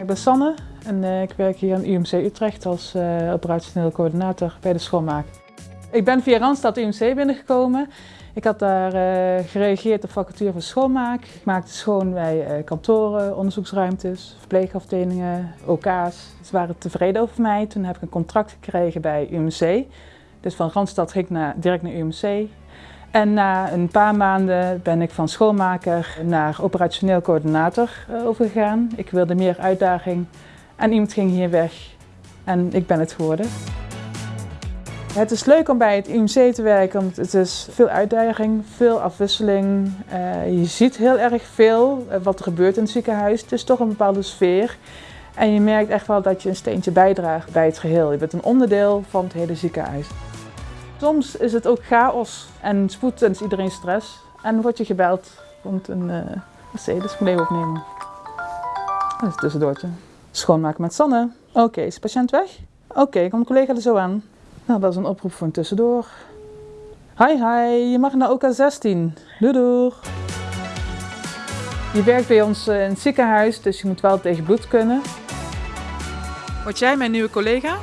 Ik ben Sanne en eh, ik werk hier aan UMC Utrecht als uh, operationeel coördinator bij de schoonmaak. Ik ben via Randstad UMC binnengekomen. Ik had daar uh, gereageerd op vacature voor schoonmaak. Ik maakte schoon bij kantoren, onderzoeksruimtes, verpleegafdelingen, OK's. Ze waren tevreden over mij. Toen heb ik een contract gekregen bij UMC. Dus van Randstad ging ik naar, direct naar UMC. En na een paar maanden ben ik van schoonmaker naar operationeel coördinator overgegaan. Ik wilde meer uitdaging en iemand ging hier weg en ik ben het geworden. Het is leuk om bij het IMC te werken, want het is veel uitdaging, veel afwisseling. Uh, je ziet heel erg veel uh, wat er gebeurt in het ziekenhuis. Het is toch een bepaalde sfeer. En je merkt echt wel dat je een steentje bijdraagt bij het geheel. Je bent een onderdeel van het hele ziekenhuis. Soms is het ook chaos en spoed en is iedereen stress. En word je gebeld, komt een uh, Mercedes mee opnemen. Dat is een tussendoortje. Schoonmaken met Sanne. Oké, is de patiënt weg? Oké, okay, komt collega er zo aan. Nou, dat is een oproep voor een tussendoor. Hi, hi, je mag naar OK16. Doei, doei. Je werkt bij ons in het ziekenhuis, dus je moet wel tegen bloed kunnen. Word jij mijn nieuwe collega?